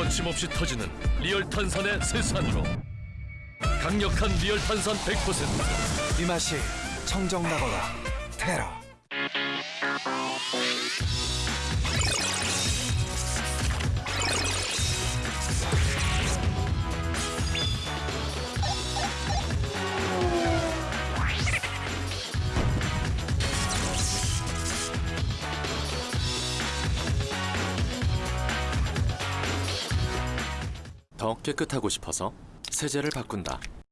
거침없이 터지는 리얼 탄산의 세산으로. 강력한 리얼 탄산 100%이 맛이 청정나거라 테라 더 깨끗하고 싶어서 세제를 바꾼다.